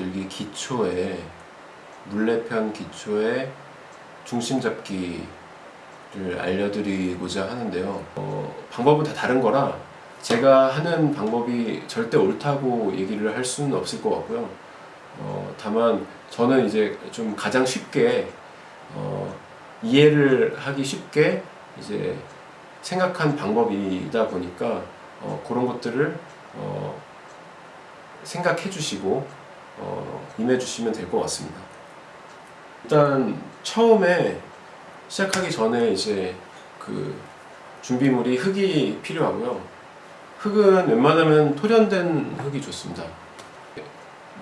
만들기 기초에 물레편 기초에 중심 잡기를 알려드리고자 하는데요. 어, 방법은 다 다른 거라 제가 하는 방법이 절대 옳다고 얘기를 할 수는 없을 것 같고요. 어, 다만 저는 이제 좀 가장 쉽게 어, 이해를 하기 쉽게 이제 생각한 방법이다 보니까 어, 그런 것들을 어, 생각해 주시고 어, 임해 주시면 될 것 같습니다. 일단 처음에 시작하기 전에 이제 그 준비물이 흙이 필요하고요. 흙은 웬만하면 토련된 흙이 좋습니다.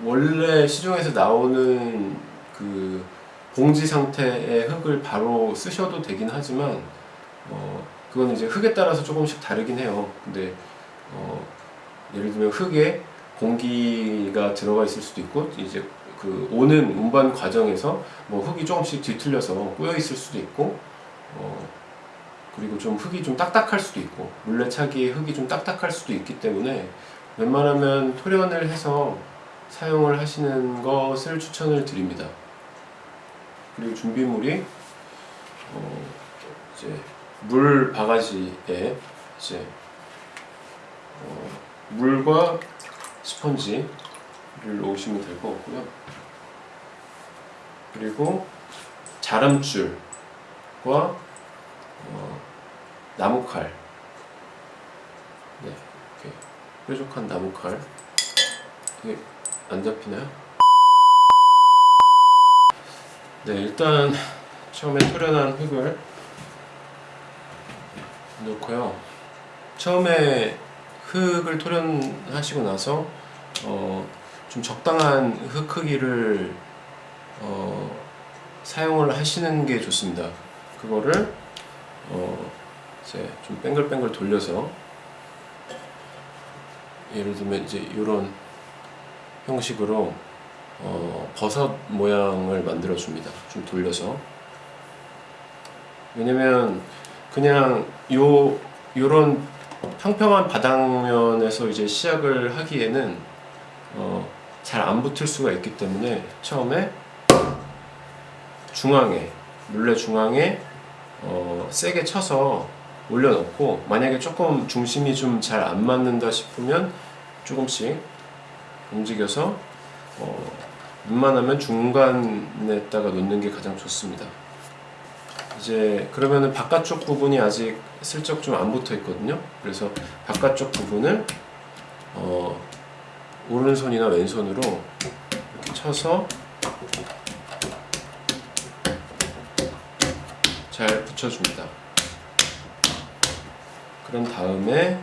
원래 시중에서 나오는 그 봉지 상태의 흙을 바로 쓰셔도 되긴 하지만 어, 그건 이제 흙에 따라서 조금씩 다르긴 해요. 근데 어, 예를 들면 흙에 공기가 들어가 있을 수도 있고 이제 그 오는 운반 과정에서 뭐 흙이 조금씩 뒤틀려서 꼬여 있을 수도 있고 어, 그리고 좀 흙이 좀 딱딱할 수도 있고 물레차기의 흙이 좀 딱딱할 수도 있기 때문에 웬만하면 토련을 해서 사용을 하시는 것을 추천을 드립니다. 그리고 준비물이 어, 이제 물 바가지에 이제 어, 물과 스펀지를 놓으시면 될 것 같고요. 그리고 자람줄과 어, 나무칼 네, 이렇게 뾰족한 나무칼 이게 안 잡히나요? 네, 일단 처음에 토련한 흙을 넣고요. 처음에 흙을 토련하시고 나서 어, 좀 적당한 흙 크기를 어, 사용을 하시는 게 좋습니다. 그거를 어, 이제 좀 뱅글뱅글 돌려서 예를 들면 이제 이런 형식으로 어, 버섯 모양을 만들어 줍니다. 좀 돌려서 왜냐면 그냥 요 요런 평평한 바닥면에서 이제 시작을 하기에는 어, 잘 안 붙을 수가 있기 때문에 처음에 중앙에 물레 중앙에 어, 세게 쳐서 올려놓고 만약에 조금 중심이 좀 잘 안 맞는다 싶으면 조금씩 움직여서 어, 웬만하면 중간에다가 놓는 게 가장 좋습니다. 이제 그러면은 바깥쪽 부분이 아직 슬쩍 좀 안 붙어 있거든요. 그래서 바깥쪽 부분을 어, 오른손이나 왼손으로 이렇게 쳐서 잘 붙여줍니다. 그런 다음에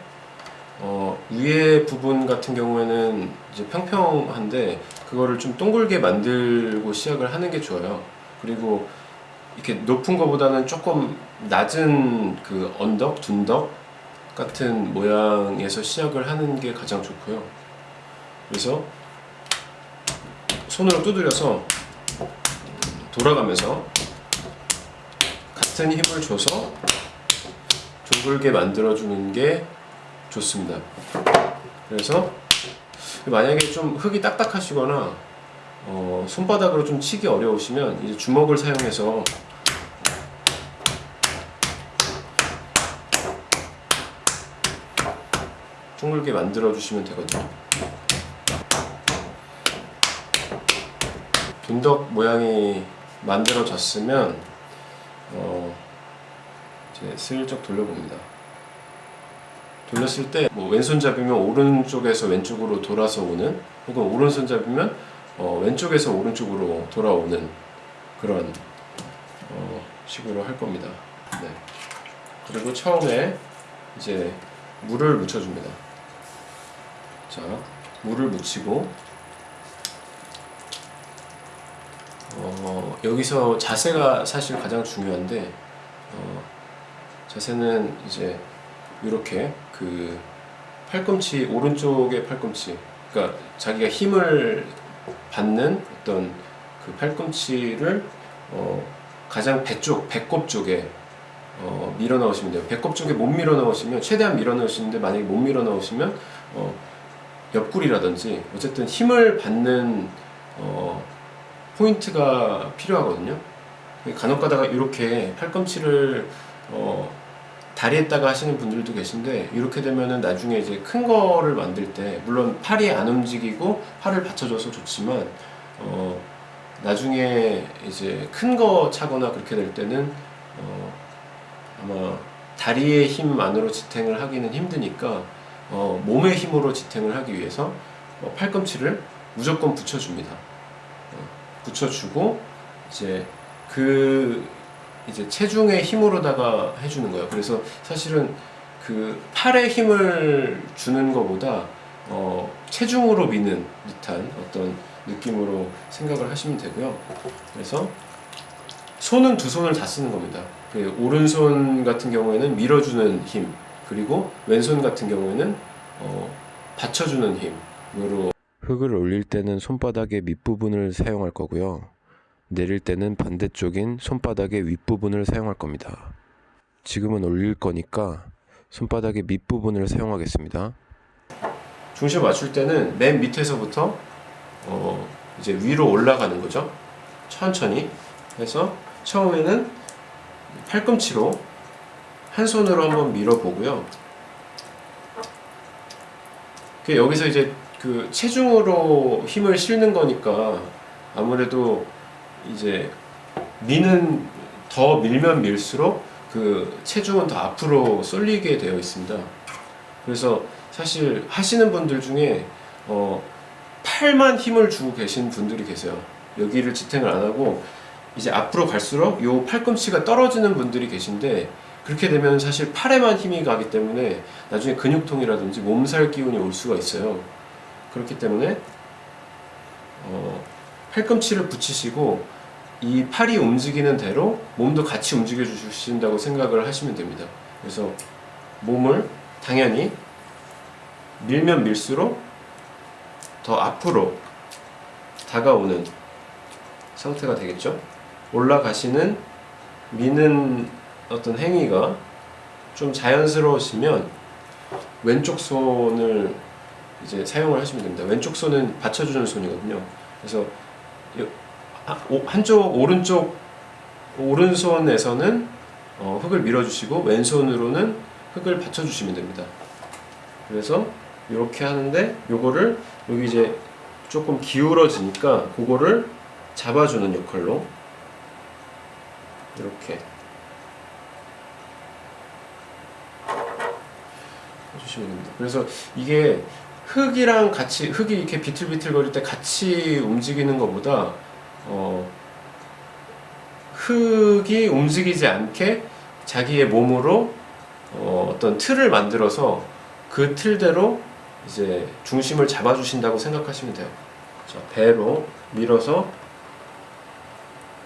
어, 위에 부분 같은 경우에는 이제 평평한데 그거를 좀 동글게 만들고 시작을 하는 게 좋아요. 그리고 이렇게 높은 것보다는 조금 낮은 그 언덕, 둔덕 같은 모양에서 시작을 하는 게 가장 좋고요. 그래서 손으로 두드려서 돌아가면서 같은 힘을 줘서 둥글게 만들어주는 게 좋습니다. 그래서 만약에 좀 흙이 딱딱하시거나 어, 손바닥으로 좀 치기 어려우시면 이제 주먹을 사용해서 둥글게 만들어 주시면 되거든요. 둔덕 모양이 만들어졌으면 어, 이제 슬쩍 돌려봅니다. 돌렸을 때 뭐 왼손잡이면 오른쪽에서 왼쪽으로 돌아서 오는 혹은 오른손잡이면 어, 왼쪽에서 오른쪽으로 돌아오는 그런 어, 식으로 할 겁니다. 네. 그리고 처음에 이제 물을 묻혀줍니다. 자, 물을 묻히고 어, 여기서 자세가 사실 가장 중요한데 어, 자세는 이제 이렇게 그 팔꿈치 오른쪽의 팔꿈치 그러니까 자기가 힘을 받는 어떤 그 팔꿈치를 어, 가장 배 쪽, 배꼽 쪽에 어, 밀어 넣으시면 돼요. 배꼽 쪽에 못 밀어 넣으시면 최대한 밀어 넣으시는데 만약에 못 밀어 넣으시면 어, 옆구리라든지 어쨌든 힘을 받는 어, 포인트가 필요하거든요. 간혹 가다가 이렇게 팔꿈치를 어, 다리에다가 하시는 분들도 계신데 이렇게 되면은 나중에 이제 큰 거를 만들 때 물론 팔이 안 움직이고 팔을 받쳐줘서 좋지만 어, 나중에 이제 큰 거 차거나 그렇게 될 때는 어, 아마 다리의 힘만으로 지탱을 하기는 힘드니까 어, 몸의 힘으로 지탱을 하기 위해서 어, 팔꿈치를 무조건 붙여줍니다. 어, 붙여주고 이제 그 이제 체중의 힘으로다가 해주는 거예요. 그래서 사실은 그 팔에 힘을 주는 것보다 어, 체중으로 미는 듯한 어떤 느낌으로 생각을 하시면 되고요. 그래서 손은 두 손을 다 쓰는 겁니다. 그 오른손 같은 경우에는 밀어주는 힘, 그리고 왼손 같은 경우에는 어, 받쳐주는 힘으로 흙을 올릴 때는 손바닥의 밑부분을 사용할 거고요. 내릴 때는 반대쪽인 손바닥의 윗부분을 사용할 겁니다. 지금은 올릴 거니까 손바닥의 밑부분을 사용하겠습니다. 중심 맞출 때는 맨 밑에서부터 어, 이제 위로 올라가는 거죠. 천천히 해서 처음에는 팔꿈치로 한 손으로 한번 밀어보고요. 그 여기서 이제 그 체중으로 힘을 실는 거니까 아무래도 이제 미는 더 밀면 밀수록 그 체중은 더 앞으로 쏠리게 되어 있습니다. 그래서 사실 하시는 분들 중에 어, 팔만 힘을 주고 계신 분들이 계세요. 여기를 지탱을 안 하고 이제 앞으로 갈수록 요 팔꿈치가 떨어지는 분들이 계신데 그렇게 되면 사실 팔에만 힘이 가기 때문에 나중에 근육통이라든지 몸살 기운이 올 수가 있어요. 그렇기 때문에 어, 팔꿈치를 붙이시고 이 팔이 움직이는 대로 몸도 같이 움직여 주신다고 생각을 하시면 됩니다. 그래서 몸을 당연히 밀면 밀수록 더 앞으로 다가오는 상태가 되겠죠. 올라가시는 미는 어떤 행위가 좀 자연스러우시면 왼쪽 손을 이제 사용을 하시면 됩니다. 왼쪽 손은 받쳐주는 손이거든요. 그래서 한쪽 오른쪽 오른손에서는 어, 흙을 밀어주시고 왼손으로는 흙을 받쳐주시면 됩니다. 그래서 이렇게 하는데 요거를 여기 이제 조금 기울어지니까 그거를 잡아주는 역할로 이렇게 해주시면 됩니다. 그래서 이게 흙이랑 같이 흙이 이렇게 비틀비틀 거릴 때 같이 움직이는 것보다 어, 흙이 움직이지 않게 자기의 몸으로 어, 어떤 틀을 만들어서 그 틀대로 이제 중심을 잡아주신다고 생각하시면 돼요. 자, 배로 밀어서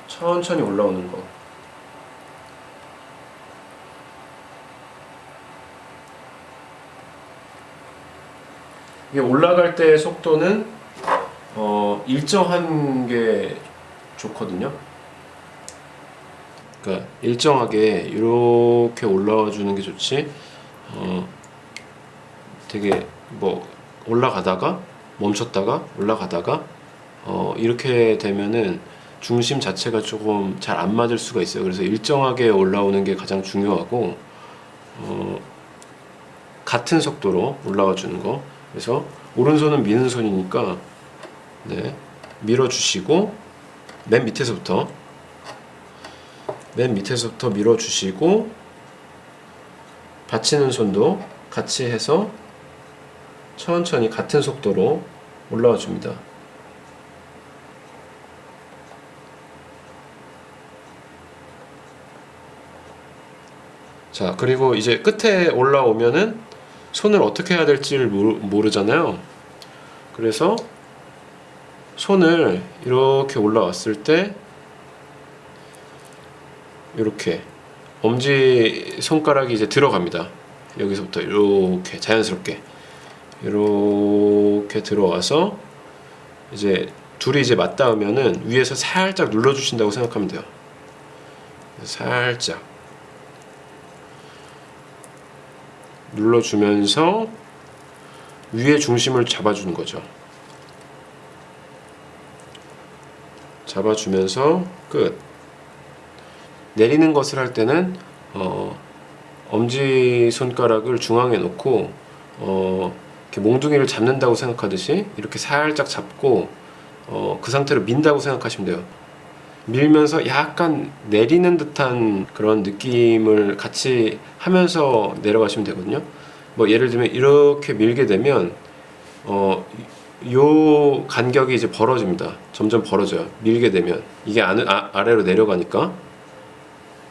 천천히 올라오는 거. 이게 올라갈 때 속도는 어, 일정한 게 좋거든요. 그러니까 일정하게 이렇게 올라와 주는 게 좋지. 어, 되게 뭐 올라가다가 멈췄다가 올라가다가 어, 이렇게 되면은 중심 자체가 조금 잘 안 맞을 수가 있어요. 그래서 일정하게 올라오는 게 가장 중요하고 어, 같은 속도로 올라와 주는 거. 그래서 오른손은 미는 손이니까 네, 밀어 주시고 맨 밑에서부터 맨 밑에서부터 밀어주시고 받치는 손도 같이 해서 천천히 같은 속도로 올라와 줍니다. 자, 그리고 이제 끝에 올라오면은 손을 어떻게 해야 될지를 모르, 모르잖아요. 그래서 손을 이렇게 올라왔을 때 이렇게 엄지 손가락이 이제 들어갑니다. 여기서부터 이렇게 자연스럽게 이렇게 들어와서 이제 둘이 이제 맞닿으면은 위에서 살짝 눌러 주신다고 생각하면 돼요. 살짝 눌러주면서 위에 중심을 잡아주는 거죠. 잡아주면서 끝. 내리는 것을 할 때는 어, 엄지 손가락을 중앙에 놓고 어, 이렇게 몽둥이를 잡는다고 생각하듯이 이렇게 살짝 잡고 어, 그 상태로 민다고 생각하시면 돼요. 밀면서 약간 내리는 듯한 그런 느낌을 같이 하면서 내려가시면 되거든요. 뭐 예를 들면 이렇게 밀게 되면 어, 요 간격이 이제 벌어집니다. 점점 벌어져요. 밀게 되면 이게 안, 아, 아래로 내려가니까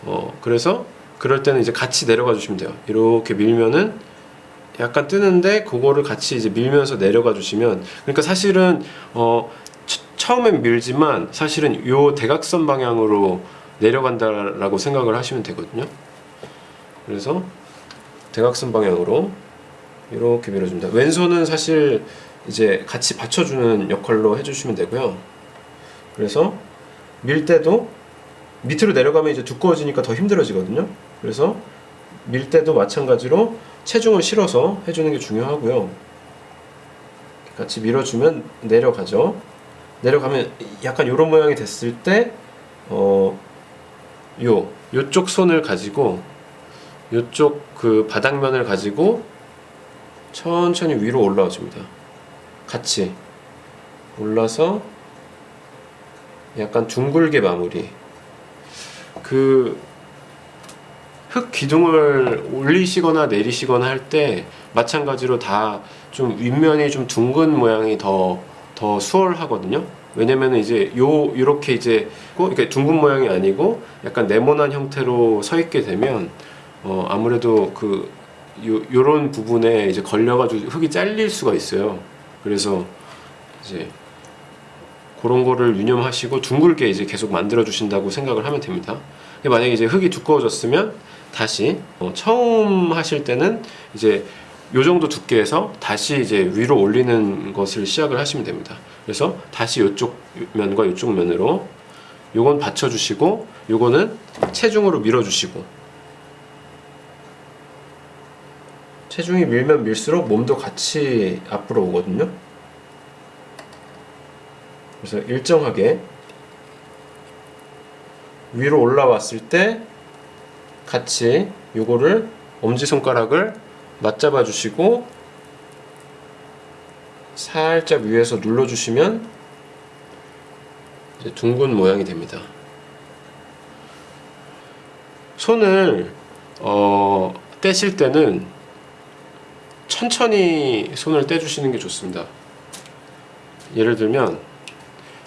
어, 그래서 그럴 때는 이제 같이 내려가 주시면 돼요. 이렇게 밀면은 약간 뜨는데 그거를 같이 이제 밀면서 내려가 주시면 그러니까 사실은 어 처- 처음엔 밀지만 사실은 요 대각선 방향으로 내려간다라고 생각을 하시면 되거든요. 그래서 대각선 방향으로 이렇게 밀어줍니다. 왼손은 사실 이제 같이 받쳐주는 역할로 해주시면 되고요. 그래서 밀 때도 밑으로 내려가면 이제 두꺼워지니까 더 힘들어지거든요. 그래서 밀 때도 마찬가지로 체중을 실어서 해주는 게 중요하고요. 같이 밀어주면 내려가죠. 내려가면 약간 이런 모양이 됐을 때, 어, 요, 요쪽 손을 가지고, 요쪽 그 바닥면을 가지고 천천히 위로 올라와 줍니다. 같이 올라서 약간 둥글게 마무리. 그 흙 기둥을 올리시거나 내리시거나 할 때 마찬가지로 다 좀 윗면이 좀 둥근 모양이 더 더 수월하거든요. 왜냐면 이제 요 이렇게 이제 꼭 이렇게 둥근 모양이 아니고 약간 네모난 형태로 서 있게 되면 어 아무래도 그 요, 요런 부분에 이제 걸려가지고 흙이 잘릴 수가 있어요. 그래서 이제 그런 거를 유념하시고 둥글게 이제 계속 만들어 주신다고 생각을 하면 됩니다. 만약에 이제 흙이 두꺼워졌으면 다시 어, 처음 하실 때는 이제 요 정도 두께에서 다시 이제 위로 올리는 것을 시작을 하시면 됩니다. 그래서 다시 이쪽 면과 이쪽 면으로 요건 받쳐주시고 요거는 체중으로 밀어주시고 체중이 밀면 밀수록 몸도 같이 앞으로 오거든요. 그래서 일정하게 위로 올라왔을 때 같이 요거를 엄지손가락을 맞잡아 주시고 살짝 위에서 눌러 주시면 이제 둥근 모양이 됩니다. 손을 어, 떼실 때는 천천히 손을 떼주시는 게 좋습니다. 예를 들면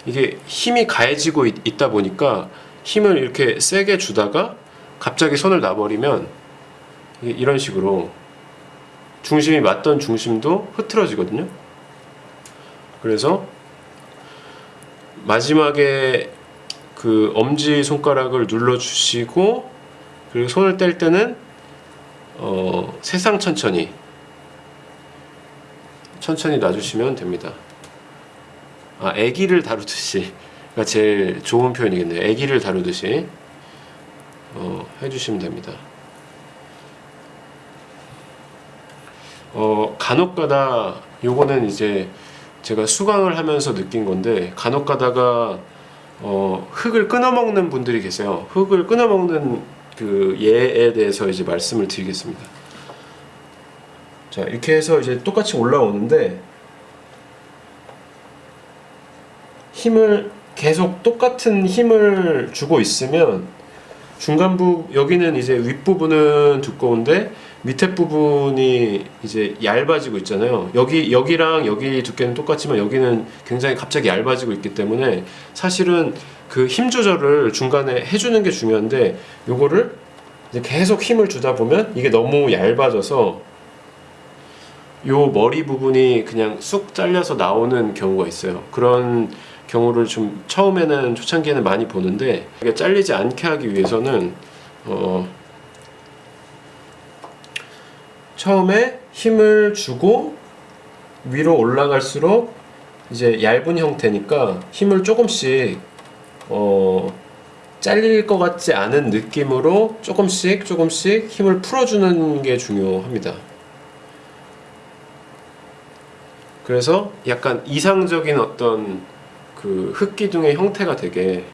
이게 힘이 가해지고 있, 있다 보니까 힘을 이렇게 세게 주다가 갑자기 손을 놔버리면 이런 식으로 중심이 맞던 중심도 흐트러지거든요. 그래서 마지막에 그 엄지 손가락을 눌러 주시고 그리고 손을 뗄 때는 어, 세상 천천히 천천히 놔주시면 됩니다. 아, 아기를 다루듯이 가 제일 좋은 표현이겠네요. 아기를 다루듯이 어, 해주시면 됩니다. 어, 간혹가다 요거는 이제 제가 수강을 하면서 느낀 건데 간혹가다가 어, 흙을 끊어먹는 분들이 계세요. 흙을 끊어먹는 그 예에 대해서 이제 말씀을 드리겠습니다. 자 이렇게 해서 이제 똑같이 올라오는데 힘을 계속 똑같은 힘을 주고 있으면 중간부 여기는 이제 윗부분은 두꺼운데 밑에 부분이 이제 얇아지고 있잖아요. 여기 여기랑 여기 두께는 똑같지만 여기는 굉장히 갑자기 얇아지고 있기 때문에 사실은 그 힘 조절을 중간에 해주는 게 중요한데 요거를 계속 힘을 주다 보면 이게 너무 얇아져서 요 머리 부분이 그냥 쑥 잘려서 나오는 경우가 있어요. 그런 경우를 좀 처음에는 초창기에는 많이 보는데 이게 잘리지 않게 하기 위해서는 어 처음에 힘을 주고 위로 올라갈수록 이제 얇은 형태니까 힘을 조금씩 어 잘릴 것 같지 않은 느낌으로 조금씩 조금씩 힘을 풀어주는 게 중요합니다. 그래서 약간 이상적인 어떤 그 흙기둥의 형태가 되게